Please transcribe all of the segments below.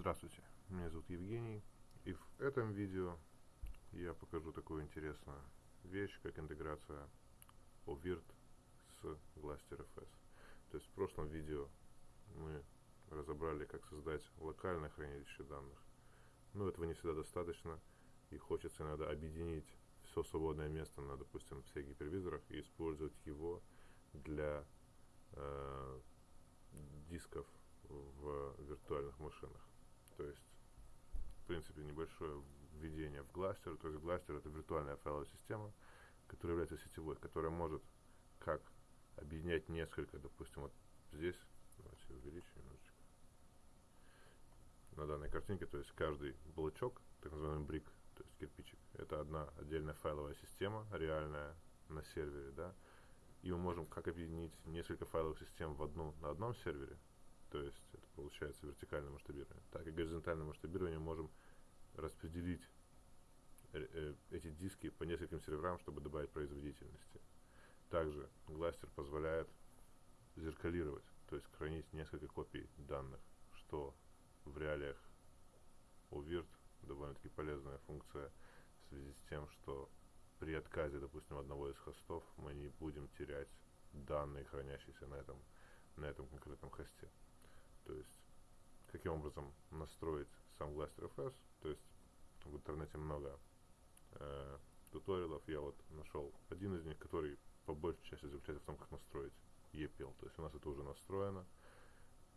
Здравствуйте, меня зовут Евгений, и в этом видео я покажу такую интересную вещь, как интеграция OVIRT с GlasterFS. То есть в прошлом видео мы разобрали, как создать локальное хранилище данных. Но этого не всегда достаточно, и хочется иногда объединить все свободное место на, допустим, всех гипервизорах и использовать его для э, дисков в виртуальных машинах. То есть, в принципе, небольшое введение в Glaster. То есть Glaster это виртуальная файловая система, которая является сетевой, которая может как объединять несколько, допустим, вот здесь, давайте увеличим немножечко, на данной картинке, то есть каждый блочок, так называемый брик, то есть кирпичик, это одна отдельная файловая система, реальная на сервере, да, и мы можем как объединить несколько файловых систем в одну на одном сервере, то есть это получается вертикальное масштабирование. Так и горизонтальное масштабирование можем распределить э, э, эти диски по нескольким серверам, чтобы добавить производительности. Также Гластер позволяет зеркалировать, то есть хранить несколько копий данных, что в реалиях у Virt довольно-таки полезная функция в связи с тем, что при отказе, допустим, одного из хостов мы не будем терять данные, хранящиеся на этом, на этом конкретном хосте. То есть, каким образом настроить сам GlasterFS. То есть, в интернете много э, туториалов. Я вот нашел один из них, который по большей части заключается в том, как настроить EPL. То есть, у нас это уже настроено.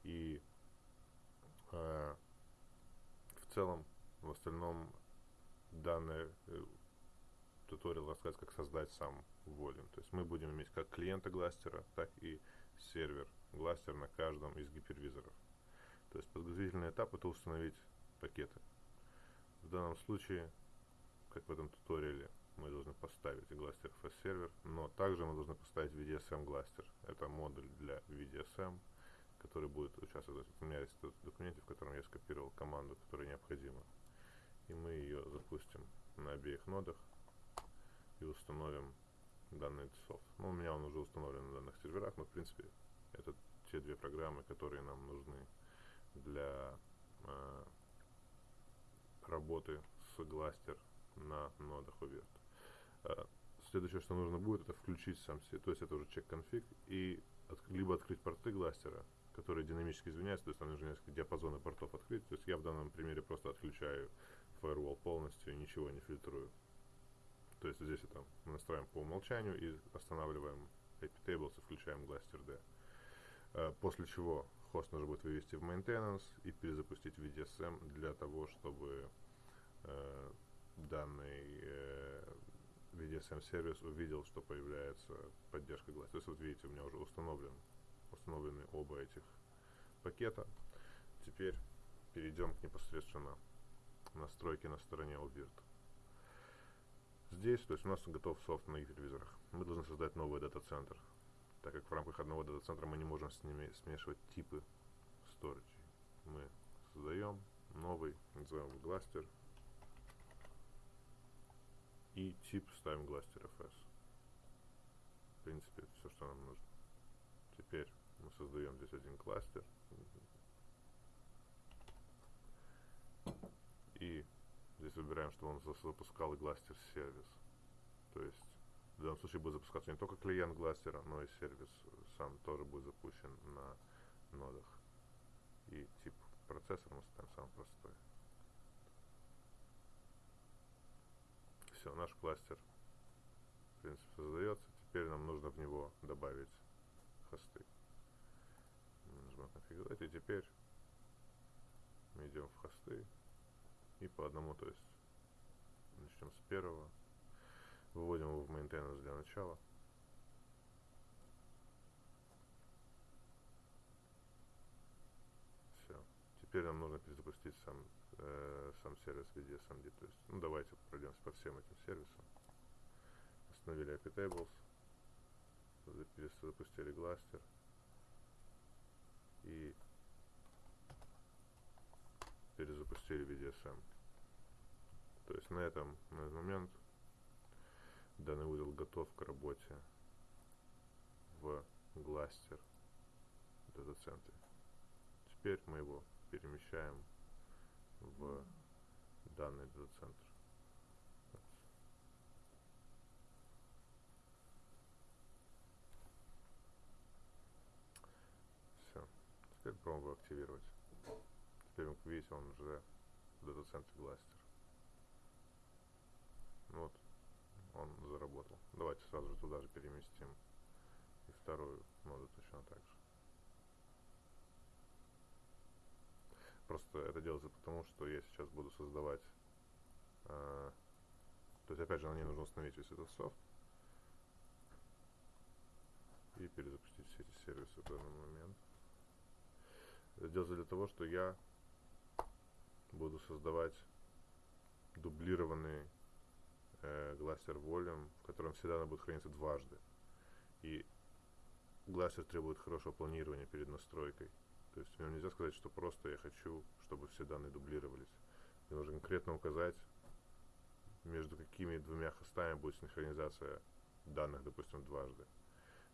И э, в целом, в остальном, данный э, туториал рассказывает, как создать сам волюм. То есть мы будем иметь как клиента Гластера, так и сервер Гластер на каждом из гипервизоров. То есть подготовительный этап это установить пакеты. В данном случае, как в этом туториале, мы должны поставить Glaster FS сервер, но также мы должны поставить VDSM Glaster. Это модуль для VDSM, который будет участвовать. У меня есть в документе, в котором я скопировал команду, которая необходима. И мы ее запустим на обеих нодах и установим данный софт. Ну, у меня он уже установлен на данных серверах, но в принципе это те две программы, которые нам нужны для э, работы с Гластер на нодах UVert. Э, следующее, что нужно будет, это включить сам себе, то есть это уже чек конфиг, и от, либо открыть порты Гластера, которые динамически изменяются, то есть там нужно несколько диапазонов портов открыть. То есть я в данном примере просто отключаю firewall полностью ничего не фильтрую. То есть здесь это мы настраиваем по умолчанию и останавливаем IP tables и включаем Glaster D. Э, после чего хост нужно будет вывести в maintenance и перезапустить VDSM для того, чтобы э, данный э, VDSM сервис увидел, что появляется поддержка глаз. То есть вот видите, у меня уже установлен, установлены оба этих пакета. Теперь перейдем к непосредственно настройке на стороне OVIRT. Здесь, то есть у нас готов софт на телевизорах. Мы должны создать новый дата-центр так как в рамках одного дата-центра мы не можем с ними смешивать типы storage. Мы создаем новый, назовем гластер, и тип ставим гластер fs. В принципе, все, что нам нужно. Теперь мы создаем здесь один кластер. И здесь выбираем, что он запускал гластер сервис. То есть в данном случае будет запускаться не только клиент гластера, но и сервис сам тоже будет запущен на нодах. И тип процессора мы ставим самый простой. Все, наш кластер в принципе создается. Теперь нам нужно в него добавить хосты. Нажимаем конфигурировать и теперь мы идем в хосты и по одному, то есть начнем с первого Выводим его в maintenance для начала. Все. Теперь нам нужно перезапустить сам, э, сам сервис VDSMD. То есть, ну давайте пройдемся по всем этим сервисам. Остановили IP Tables. Перезапустили Glaster. И перезапустили VDSM. То есть на этом, на этот момент Данный узел готов к работе в Гластер дата-центре. Теперь мы его перемещаем данный дата-центр. Все. Теперь пробуем активировать. Теперь, как видите, он уже в дата-центре Гластер. Вот, он заработал. Давайте сразу же туда же переместим и вторую ноду точно так же. Просто это делается потому, что я сейчас буду создавать... Э, то есть, опять же, на ней нужно установить весь этот софт и перезапустить все эти сервисы в данный момент. Это делается для того, что я буду создавать дублированный э, Glaster Volume, в котором всегда она будет храниться дважды. И Glaster требует хорошего планирования перед настройкой. То есть мне нельзя сказать, что просто я хочу, чтобы все данные дублировались. Мне нужно конкретно указать, между какими двумя хостами будет синхронизация данных, допустим, дважды.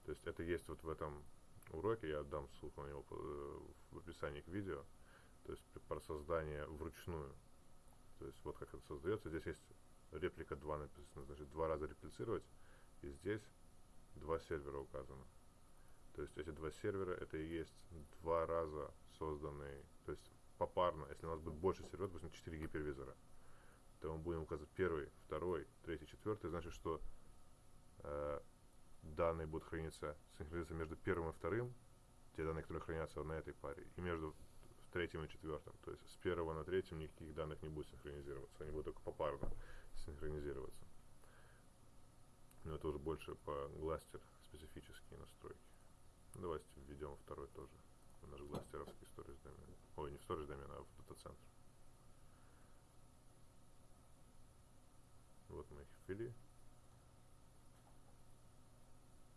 То есть это есть вот в этом уроке, я отдам ссылку на него э, в описании к видео. То есть про создание вручную. То есть вот как это создается. Здесь есть реплика 2 написано, значит два раза реплицировать. И здесь два сервера указано. То есть эти два сервера это и есть два раза созданные, то есть попарно, если у нас будет больше серверов, допустим, 4 гипервизора, то мы будем указывать первый, второй, третий, четвертый, значит, что э, данные будут храниться, синхронизироваться между первым и вторым, те данные, которые хранятся на этой паре, и между третьим и четвертым. То есть с первого на третьем никаких данных не будет синхронизироваться, они будут только попарно синхронизироваться. Но это уже больше по гластер специфические настройки. Давайте введем второй тоже. Наш гластеровский сторис домен. Ой, не в сторис домен, а в дата-центр. Вот мы их ввели.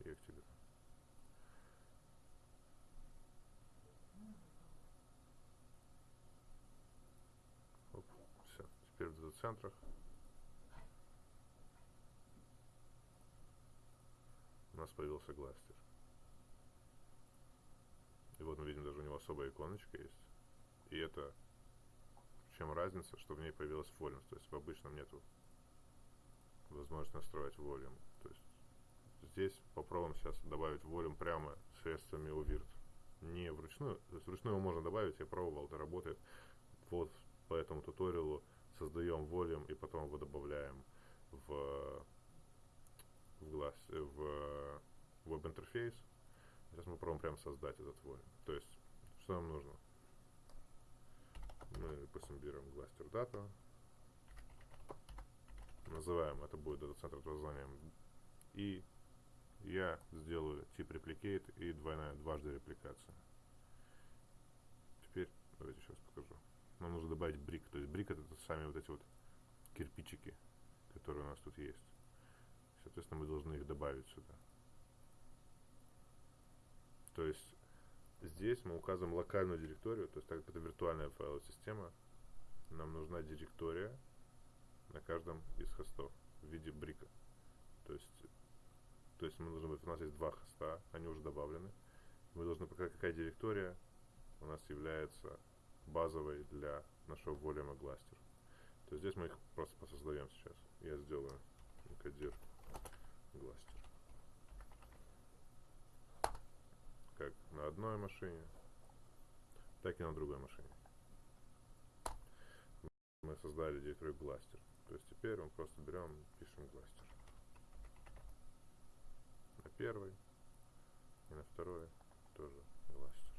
И активируем. Оп, все. Теперь в дата-центрах. Нас появился гластер. И вот мы видим, даже у него особая иконочка есть. И это чем разница, что в ней появилась volume. То есть в обычном нету возможности настроить volume. То есть здесь попробуем сейчас добавить volume прямо средствами UVirt. Не вручную, то есть вручную можно добавить, я пробовал, это работает. Вот по этому туториалу создаем volume и потом его добавляем в в глаз, в веб-интерфейс Сейчас мы попробуем прямо создать этот volume. То есть, что нам нужно? Мы, допустим, берем кластер data, называем, это будет дата-центр под названием, и я сделаю тип replicate и двойная, дважды репликация. Теперь, давайте сейчас покажу. Нам нужно добавить брик, то есть брик это сами вот эти вот кирпичики, которые у нас тут есть. Соответственно, мы должны их добавить сюда. То есть здесь мы указываем локальную директорию, то есть так как это виртуальная файловая система, нам нужна директория на каждом из хостов в виде брика. То есть, то есть мы должны быть, у нас есть два хоста, они уже добавлены. Мы должны показать, какая директория у нас является базовой для нашего volume кластера. То есть здесь мы их просто посоздаем сейчас. Я сделаю кодир кластер. как на одной машине, так и на другой машине. Мы создали директорию Glaster. То есть теперь мы просто берем, пишем Glaster. На первый и на второй тоже Glaster.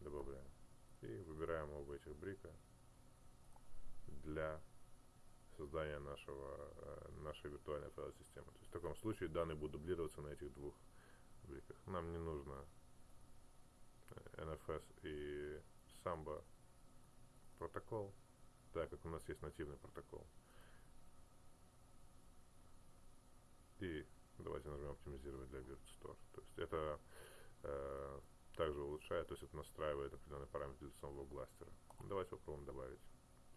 Добавляем. И выбираем оба этих брика для создания нашего, э, нашей виртуальной файловой системы. То есть в таком случае данные будут дублироваться на этих двух пабликах. Нам не нужно NFS и Samba протокол, так как у нас есть нативный протокол. И давайте нажмем оптимизировать для VirtStore. То есть это э, также улучшает, то есть это настраивает определенный параметр для самого гластера. Давайте попробуем добавить.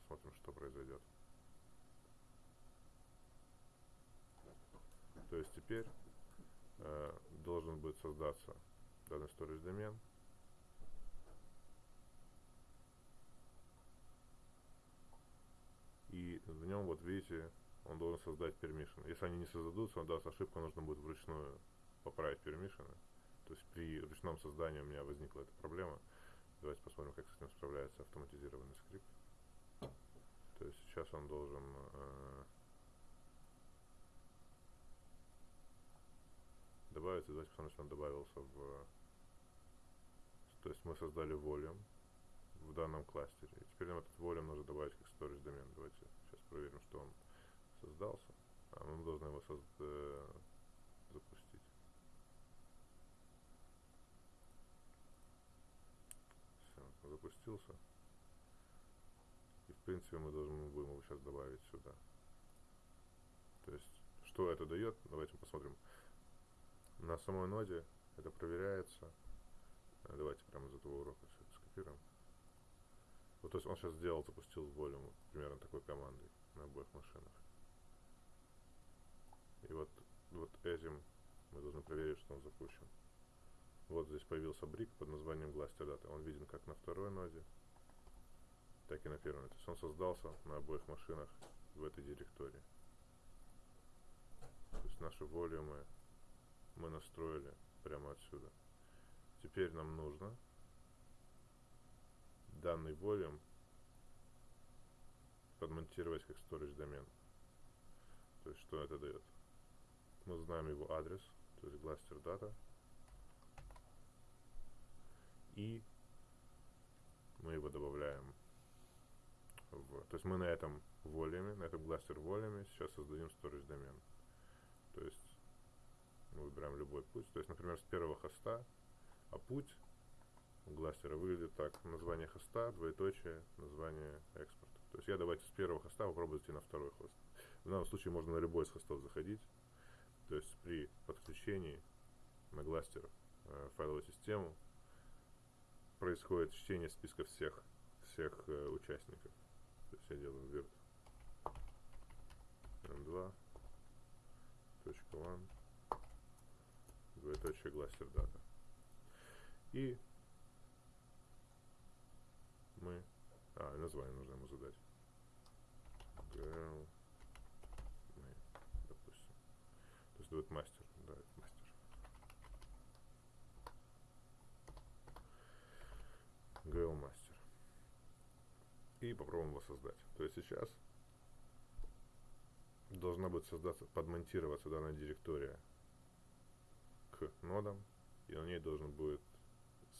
Посмотрим, что произойдет. То есть теперь э, должен будет создаться данный storage домен. кликнуть в нем, вот видите, он должен создать permission. Если они не создадутся, он даст ошибку, нужно будет вручную поправить permission. То есть при ручном создании у меня возникла эта проблема. Давайте посмотрим, как с этим справляется автоматизированный скрипт. То есть сейчас он должен э, добавиться. Давайте посмотрим, что он добавился в... То есть мы создали volume в данном кластере. И теперь нам этот volume нужно добавить как storage домен. Давайте сейчас проверим, что он создался. А мы должны его созд... Э, запустить. Все, запустился. И в принципе мы должны будем его сейчас добавить сюда. То есть, что это дает? Давайте посмотрим. На самой ноде это проверяется. Э, давайте прямо из этого урока все это скопируем. Вот, то есть он сейчас сделал, запустил волюм примерно такой командой на обоих машинах. И вот, вот этим мы должны проверить, что он запущен. Вот здесь появился брик под названием Glaster Data. Он виден как на второй ноде, так и на первой. То есть он создался на обоих машинах в этой директории. То есть наши волюмы мы настроили прямо отсюда. Теперь нам нужно данный волюм подмонтировать как storage домен. То есть что это дает? Мы знаем его адрес, то есть cluster data. И мы его добавляем в... То есть мы на этом волюме, на этом cluster волюме сейчас создадим storage домен. То есть мы выбираем любой путь. То есть, например, с первого хоста, а путь гластера выглядит так. Название хоста, двоеточие, название экспорта. То есть я давайте с первого хоста попробую зайти на второй хост. В данном случае можно на любой из хостов заходить. То есть при подключении на гластер э, файловую систему происходит чтение списка всех, всех э, участников. То есть я делаю virt m2 точка one двоеточие гластер дата. И мы... А, название нужно ему задать. Girl name, допустим. То есть будет мастер. Да, это мастер. Girl мастер. И попробуем его создать. То есть сейчас должна будет создаться, подмонтироваться данная директория к нодам, и на ней должен будет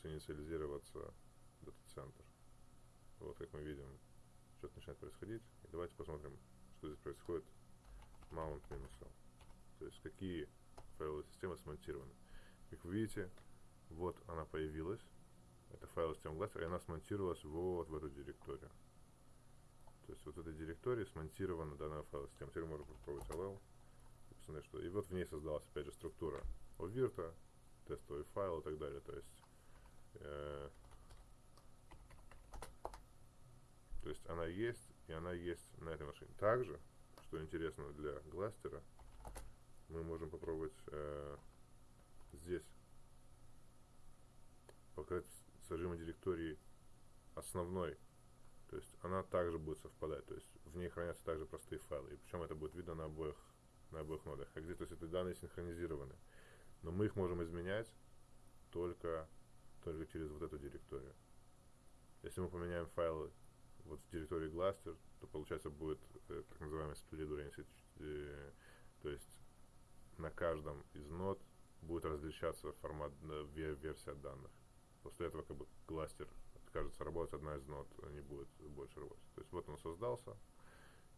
синициализироваться дата-центр. Вот как мы видим, что-то начинает происходить. И давайте посмотрим, что здесь происходит. Mount минус L. То есть какие файловые системы смонтированы. Как вы видите, вот она появилась. Это файловая система Glaster, и она смонтировалась вот в эту директорию. То есть вот в этой директории смонтирована данная файловая система. Теперь можно попробовать LL. И посмотреть, что... И вот в ней создалась, опять же, структура Овирта, тестовый файл и так далее. То есть э, То есть она есть, и она есть на этой машине. Также, что интересно для гластера, мы можем попробовать э, здесь показать содержимое директории основной. То есть она также будет совпадать. То есть в ней хранятся также простые файлы. И причем это будет видно на обоих, на обоих нодах. Как здесь, то есть эти данные синхронизированы. Но мы их можем изменять только, только через вот эту директорию. Если мы поменяем файлы вот в территории Gluster, то получается будет э, так называемый split oriented, э, то есть на каждом из нод будет различаться формат э, версия данных. После этого как бы кластер откажется работать, одна из нод не будет больше работать. То есть вот он создался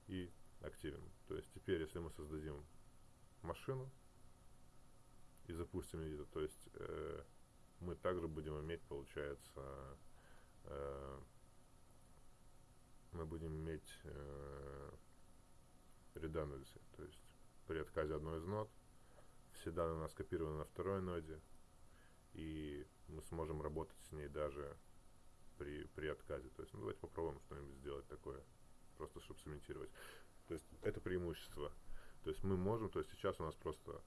и активен. То есть теперь, если мы создадим машину и запустим ее, то есть э, мы также будем иметь, получается, э, мы будем иметь э, redundancy, то есть при отказе одной из нод все данные у нас копированы на второй ноде, и мы сможем работать с ней даже при, при отказе. То есть, ну, давайте попробуем что-нибудь сделать такое, просто чтобы сымитировать. То есть, это преимущество. То есть, мы можем, то есть, сейчас у нас просто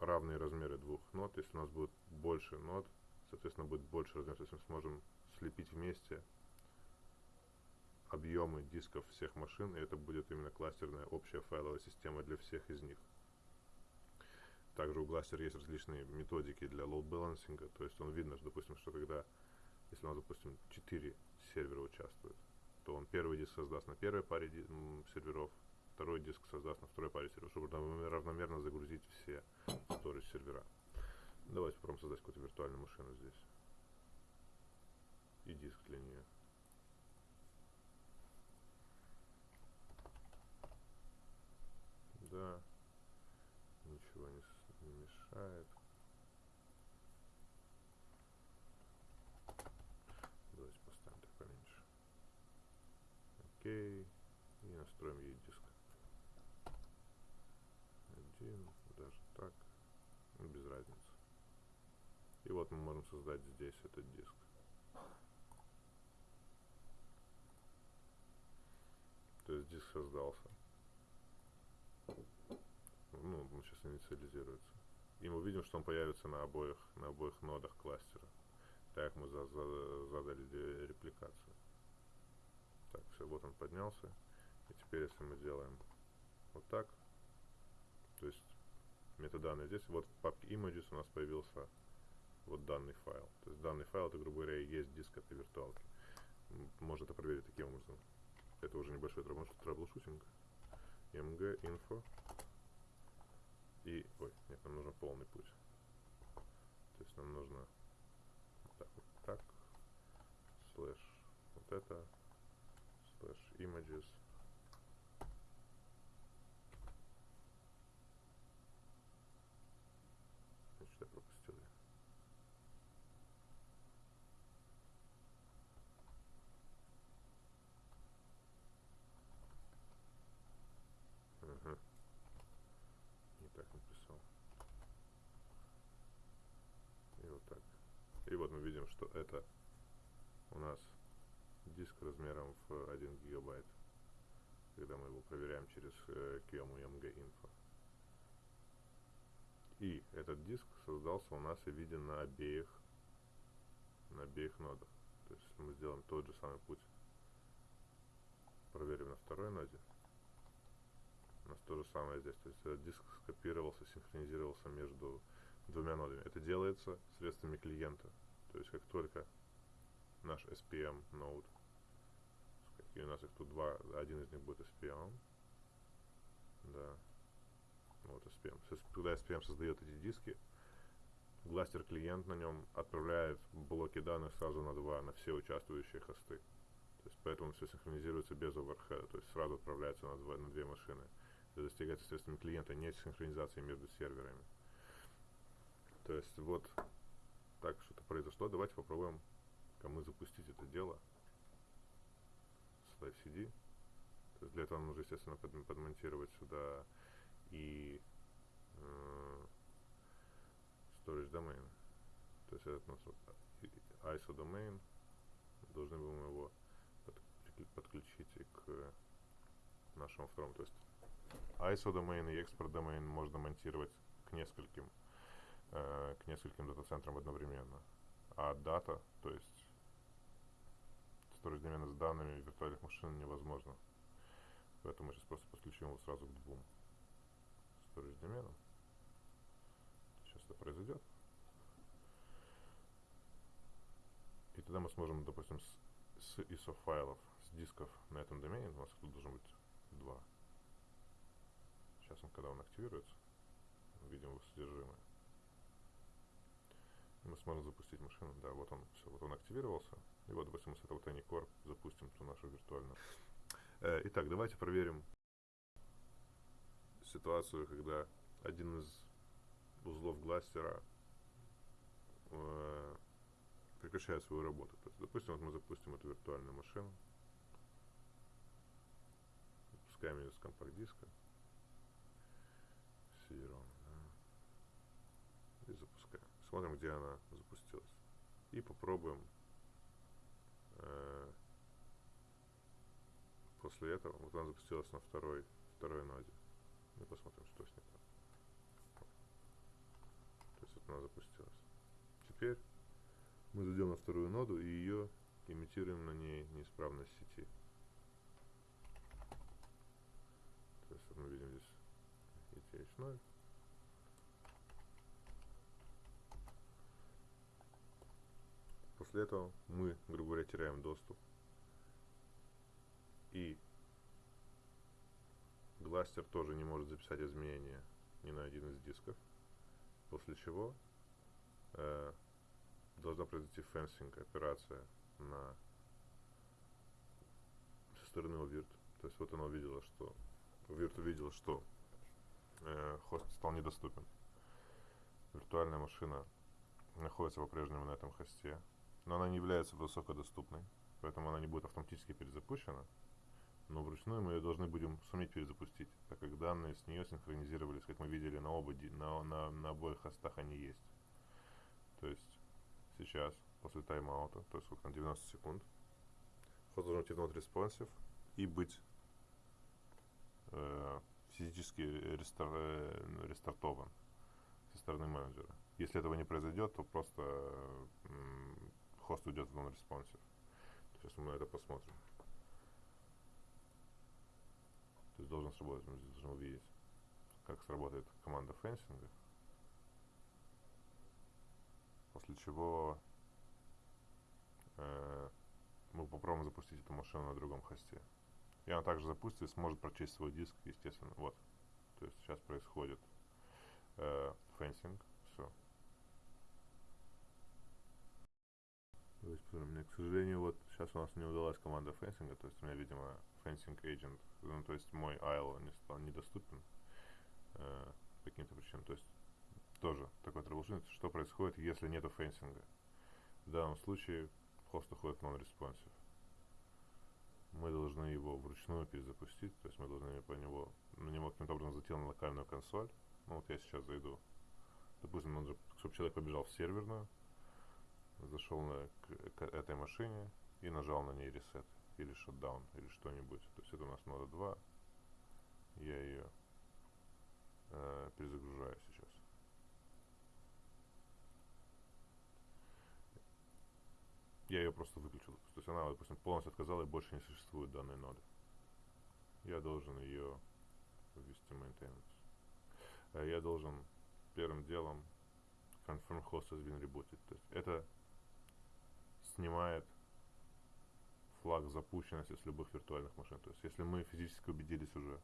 равные размеры двух нод. Если у нас будет больше нод, соответственно, будет больше размеров. То есть, мы сможем слепить вместе объ объемы дисков всех машин, и это будет именно кластерная общая файловая система для всех из них. Также у Glaster есть различные методики для load balancing, то есть он видно, что, допустим, что когда, если у нас, допустим, 4 сервера участвуют, то он первый диск создаст на первой паре серверов, второй диск создаст на второй паре серверов, чтобы равномерно загрузить все storage сервера. Давайте попробуем создать какую-то виртуальную машину здесь. И диск для нее. Да. Ничего не, не мешает. Давайте поставим так поменьше. Окей. И настроим ей диск. Один, даже так. Без разницы. Мы можем создать здесь этот диск. То есть диск создался. Ну, он сейчас инициализируется. И мы видим, что он появится на обоих, на обоих нодах кластера. Так мы за, за, задали репликацию. Так, все, вот он поднялся. И теперь, если мы делаем вот так, то есть метаданные здесь, вот в папке images у нас появился вот данный файл. То есть данный файл, это, грубо говоря, и есть диск этой виртуалки. Можно это проверить таким образом. Это уже небольшой troubleshooting. img info и, ой, нет, нам нужен полный путь. То есть нам нужно вот так, вот так, слэш вот это, слэш images, Значит, я пропустил ее. Ага. Не так написал. И вот так. И вот мы видим, что это у нас диск размером в 1 гигабайт, когда мы его проверяем через э, QEMU MG Info. И этот диск создался у нас и виден на обеих, на обеих нодах. То есть, мы сделаем тот же самый путь, проверим на второй ноде, у нас то же самое здесь. То есть, этот диск скопировался, синхронизировался между двумя нодами. Это делается средствами клиента. То есть, как только наш SPM нод, какие у нас их тут два, один из них будет SPM, да, вот SPM. Когда SPM создает эти диски, гластер клиент на нем отправляет блоки данных сразу на два, на все участвующие хосты. То есть поэтому все синхронизируется без оверхеда, то есть сразу отправляется на, два, на две машины. Это достигается средствами клиента, нет синхронизации между серверами. То есть вот так что-то произошло. Давайте попробуем кому запустить это дело с LiveCD. То есть для этого нужно, естественно, подмонтировать сюда и э, storage domain. То есть этот нас ISO domain. Должны будем его подключить и к нашему второму. То есть ISO домен и export домен можно монтировать к нескольким э, к нескольким дата-центрам одновременно. А дата, то есть домена с данными виртуальных машин невозможно. Поэтому мы сейчас просто подключим его сразу к двум storage доменам. Сейчас это произойдет. И тогда мы сможем, допустим, с, с ISO файлов, с дисков на этом домене, у нас тут должно быть два. Сейчас он, когда он активируется, видим его содержимое. Мы сможем запустить машину. Да, вот он, все, вот он активировался. И вот, допустим, с этого Tiny Core запустим ту нашу виртуальную. Э, итак, давайте проверим ситуацию, когда один из узлов гластера э, прекращает свою работу. То есть, допустим, вот мы запустим эту виртуальную машину, запускаем ее с компакт-диска, cd да, и запускаем. Смотрим, где она запустилась. И попробуем э, после этого. Вот она запустилась на второй, второй ноде. И посмотрим, что с ней там. То есть вот она запустилась. Теперь мы зайдем на вторую ноду и ее имитируем на ней неисправность сети. То есть мы видим здесь ETH0. После этого мы, грубо говоря, теряем доступ. И Gluster тоже не может записать изменения ни на один из дисков. После чего э, должна произойти fencing операция на со стороны oVirt. То есть вот она увидела, что oVirt увидела, что э, хост стал недоступен. Виртуальная машина находится по-прежнему на этом хосте, но она не является высокодоступной, поэтому она не будет автоматически перезапущена, но вручную мы ее должны будем суметь перезапустить, так как данные с нее синхронизировались, как мы видели на, оба, на, на, на обоих хостах они есть. То есть сейчас, после тайм-аута, то есть сколько там, 90 секунд, хост должен идти в not responsive и быть э, физически рестар, э, рестартован со стороны менеджера. Если этого не произойдет, то просто хост уйдет в non-responsive. Сейчас мы на это посмотрим. То есть должен сработать, мы здесь должны увидеть, как сработает команда fencing а. После чего э, мы попробуем запустить эту машину на другом хосте. И она также запустится и сможет прочесть свой диск, естественно. Вот. То есть сейчас происходит э, fencing. Все. То есть, мне, к сожалению, вот сейчас у нас не удалась команда fencing а, то есть у меня, видимо, fencing agent, ну, то есть мой iLO не стал недоступен э, по каким-то причинам. То есть тоже такой troubleshooting, что происходит, если нету fencing а. В данном случае хост уходит non-responsive. Мы должны его вручную перезапустить, то есть мы должны по него, на него каким-то образом зайти на локальную консоль. Ну вот я сейчас зайду. Допустим, же, чтобы человек побежал в серверную, зашел на, к, к этой машине и нажал на ней reset или shutdown, или что-нибудь. То есть это у нас нода 2. Я ее э, перезагружаю сейчас. Я ее просто выключил. То есть она, допустим, полностью отказала и больше не существует данной ноды. Я должен ее ввести maintenance. Э, я должен первым делом confirm host has been rebooted. То есть это снимает флаг запущенности с любых виртуальных машин. То есть если мы физически убедились уже,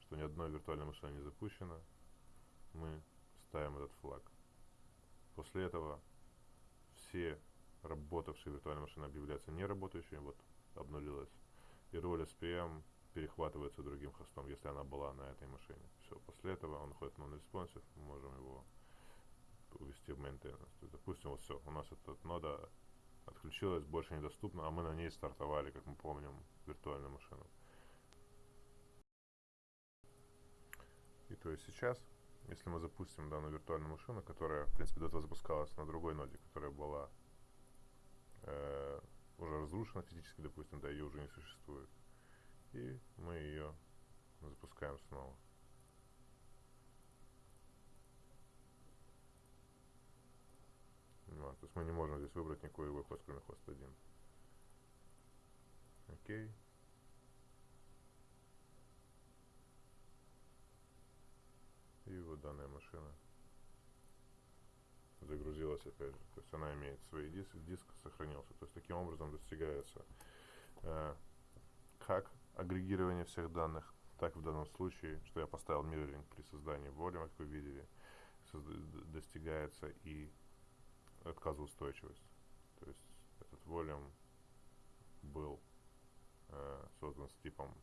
что ни одной виртуальной машины не запущена, мы ставим этот флаг. После этого все работавшие виртуальные машины объявляются неработающими, вот обнулилась, и роль SPM перехватывается другим хостом, если она была на этой машине. Все, после этого он уходит в non-responsive, мы можем его увести в maintenance. То есть, допустим, вот все, у нас эта нода отключилась, больше недоступна, а мы на ней стартовали, как мы помним, виртуальную машину. И то есть сейчас, если мы запустим данную виртуальную машину, которая, в принципе, до этого запускалась на другой ноде, которая была э, уже разрушена физически, допустим, да, ее уже не существует, и мы ее запускаем снова. Ну, то есть мы не можем здесь выбрать никакой другой хост, кроме хост 1. Окей. И вот данная машина загрузилась опять же. То есть она имеет свои диски, диск сохранился. То есть таким образом достигается э, как агрегирование всех данных, так в данном случае, что я поставил мирроринг при создании воли, как вы видели, достигается и отказоустойчивость. То есть этот волюм был э, создан с типом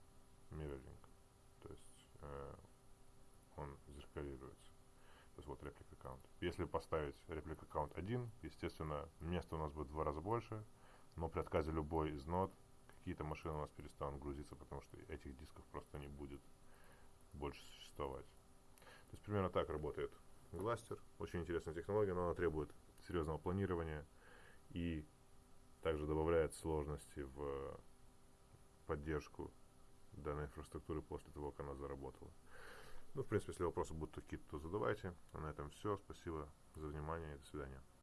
mirroring. То есть э, он зеркалируется. То есть вот реплика аккаунт. Если поставить реплика аккаунт 1, естественно, места у нас будет в два раза больше, но при отказе любой из нод какие-то машины у нас перестанут грузиться, потому что этих дисков просто не будет больше существовать. То есть примерно так работает Гластер. Очень интересная технология, но она требует серьезного планирования и также добавляет сложности в поддержку данной инфраструктуры после того, как она заработала. Ну, в принципе, если вопросы будут какие-то, то задавайте. А на этом все. Спасибо за внимание и до свидания.